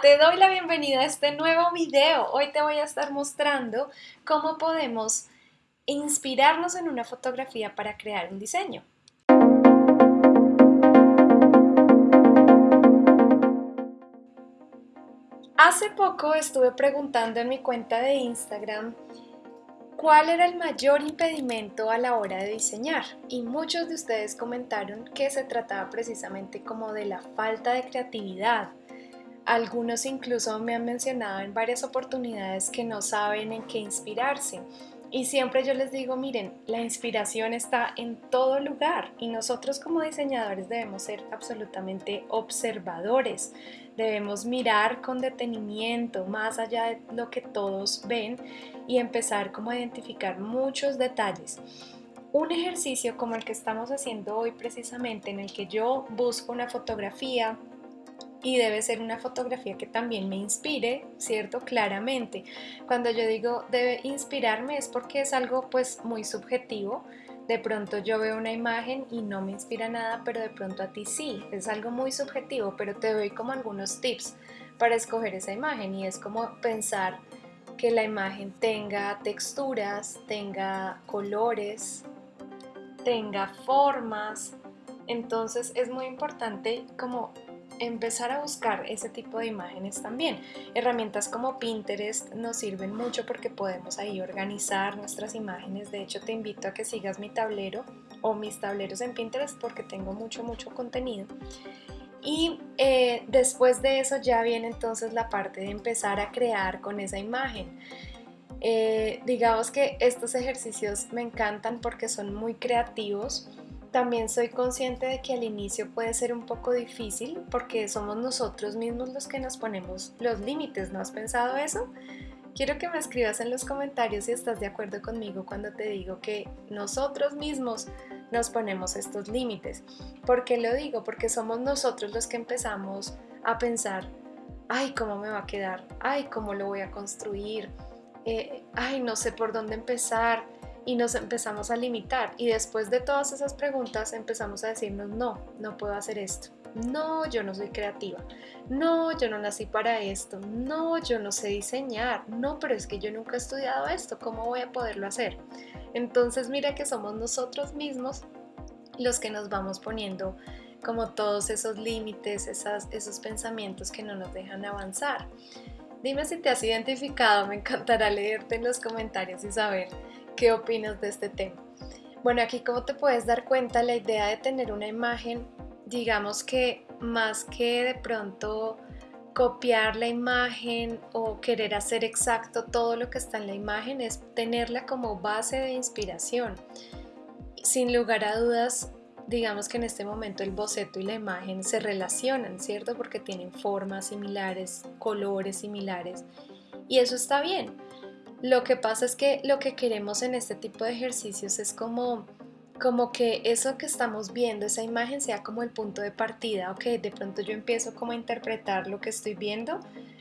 Te doy la bienvenida a este nuevo video. Hoy te voy a estar mostrando cómo podemos inspirarnos en una fotografía para crear un diseño. Hace poco estuve preguntando en mi cuenta de Instagram cuál era el mayor impedimento a la hora de diseñar y muchos de ustedes comentaron que se trataba precisamente como de la falta de creatividad, algunos incluso me han mencionado en varias oportunidades que no saben en qué inspirarse. Y siempre yo les digo, miren, la inspiración está en todo lugar y nosotros como diseñadores debemos ser absolutamente observadores. Debemos mirar con detenimiento más allá de lo que todos ven y empezar como a identificar muchos detalles. Un ejercicio como el que estamos haciendo hoy precisamente en el que yo busco una fotografía, y debe ser una fotografía que también me inspire, ¿cierto? Claramente. Cuando yo digo debe inspirarme es porque es algo pues muy subjetivo. De pronto yo veo una imagen y no me inspira nada, pero de pronto a ti sí. Es algo muy subjetivo, pero te doy como algunos tips para escoger esa imagen y es como pensar que la imagen tenga texturas, tenga colores, tenga formas. Entonces es muy importante como empezar a buscar ese tipo de imágenes también. Herramientas como Pinterest nos sirven mucho porque podemos ahí organizar nuestras imágenes. De hecho, te invito a que sigas mi tablero o mis tableros en Pinterest porque tengo mucho, mucho contenido. Y eh, después de eso ya viene entonces la parte de empezar a crear con esa imagen. Eh, digamos que estos ejercicios me encantan porque son muy creativos también soy consciente de que al inicio puede ser un poco difícil porque somos nosotros mismos los que nos ponemos los límites, ¿no has pensado eso? Quiero que me escribas en los comentarios si estás de acuerdo conmigo cuando te digo que nosotros mismos nos ponemos estos límites. ¿Por qué lo digo? Porque somos nosotros los que empezamos a pensar, ay, ¿cómo me va a quedar? Ay, ¿cómo lo voy a construir? Eh, ay, no sé por dónde empezar y nos empezamos a limitar y después de todas esas preguntas empezamos a decirnos no, no puedo hacer esto. No, yo no soy creativa. No, yo no nací para esto. No, yo no sé diseñar. No, pero es que yo nunca he estudiado esto. ¿Cómo voy a poderlo hacer? Entonces mira que somos nosotros mismos los que nos vamos poniendo como todos esos límites, esas, esos pensamientos que no nos dejan avanzar. Dime si te has identificado, me encantará leerte en los comentarios y saber ¿Qué opinas de este tema? Bueno, aquí como te puedes dar cuenta, la idea de tener una imagen, digamos que más que de pronto copiar la imagen o querer hacer exacto todo lo que está en la imagen, es tenerla como base de inspiración. Sin lugar a dudas, digamos que en este momento el boceto y la imagen se relacionan, ¿cierto? Porque tienen formas similares, colores similares y eso está bien. Lo que pasa es que lo que queremos en este tipo de ejercicios es como, como que eso que estamos viendo, esa imagen sea como el punto de partida, ok, de pronto yo empiezo como a interpretar lo que estoy viendo,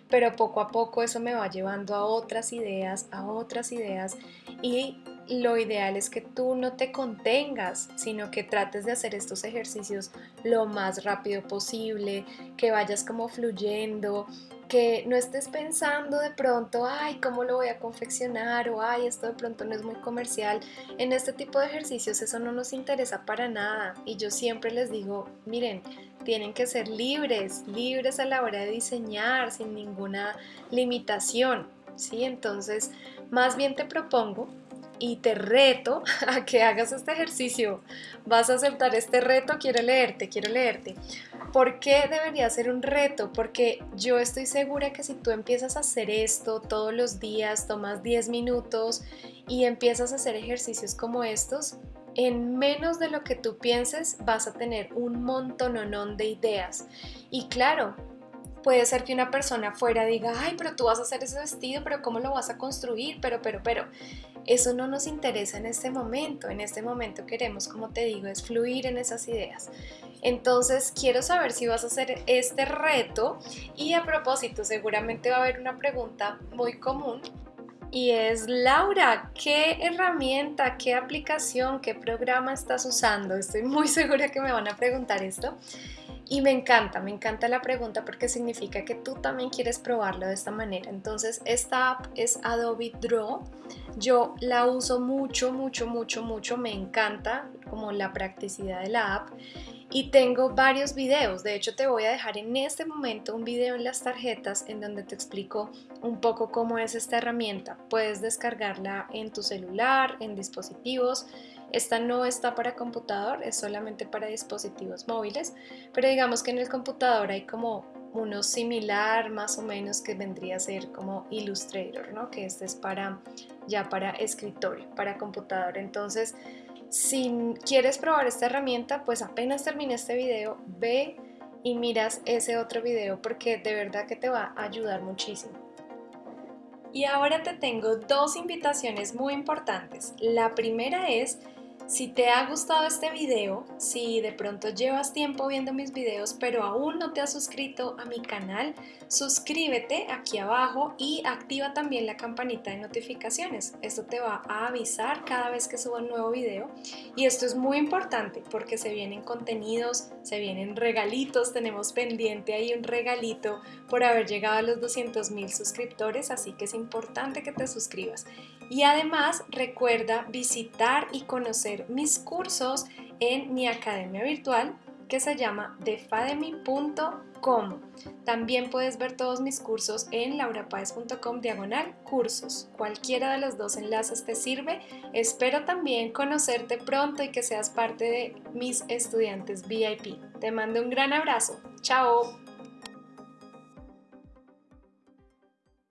pero poco a poco eso me va llevando a otras ideas, a otras ideas y lo ideal es que tú no te contengas, sino que trates de hacer estos ejercicios lo más rápido posible, que vayas como fluyendo, que no estés pensando de pronto, ay, ¿cómo lo voy a confeccionar? O ay, esto de pronto no es muy comercial. En este tipo de ejercicios eso no nos interesa para nada. Y yo siempre les digo, miren, tienen que ser libres, libres a la hora de diseñar, sin ninguna limitación. ¿sí? Entonces, más bien te propongo y te reto a que hagas este ejercicio. ¿Vas a aceptar este reto? Quiero leerte, quiero leerte. ¿Por qué debería ser un reto? Porque yo estoy segura que si tú empiezas a hacer esto todos los días, tomas 10 minutos y empiezas a hacer ejercicios como estos, en menos de lo que tú pienses vas a tener un montononón de ideas. Y claro, puede ser que una persona fuera diga, ay, pero tú vas a hacer ese vestido, pero ¿cómo lo vas a construir? Pero, pero, pero, eso no nos interesa en este momento. En este momento queremos, como te digo, es fluir en esas ideas. Entonces quiero saber si vas a hacer este reto y a propósito seguramente va a haber una pregunta muy común y es Laura, ¿qué herramienta, qué aplicación, qué programa estás usando? Estoy muy segura que me van a preguntar esto. Y me encanta, me encanta la pregunta porque significa que tú también quieres probarlo de esta manera. Entonces, esta app es Adobe Draw. Yo la uso mucho, mucho, mucho, mucho. Me encanta como la practicidad de la app. Y tengo varios videos. De hecho, te voy a dejar en este momento un video en las tarjetas en donde te explico un poco cómo es esta herramienta. Puedes descargarla en tu celular, en dispositivos esta no está para computador, es solamente para dispositivos móviles, pero digamos que en el computador hay como uno similar más o menos que vendría a ser como Illustrator, ¿no? Que este es para ya para escritorio, para computador. Entonces, si quieres probar esta herramienta, pues apenas termine este video, ve y miras ese otro video porque de verdad que te va a ayudar muchísimo. Y ahora te tengo dos invitaciones muy importantes. La primera es si te ha gustado este video, si de pronto llevas tiempo viendo mis videos pero aún no te has suscrito a mi canal, suscríbete aquí abajo y activa también la campanita de notificaciones. Esto te va a avisar cada vez que suba un nuevo video y esto es muy importante porque se vienen contenidos, se vienen regalitos, tenemos pendiente ahí un regalito por haber llegado a los 200 mil suscriptores, así que es importante que te suscribas. Y además recuerda visitar y conocer mis cursos en mi academia virtual que se llama defademy.com. También puedes ver todos mis cursos en laurapaez.com diagonal cursos. Cualquiera de los dos enlaces te sirve. Espero también conocerte pronto y que seas parte de mis estudiantes VIP. Te mando un gran abrazo. Chao.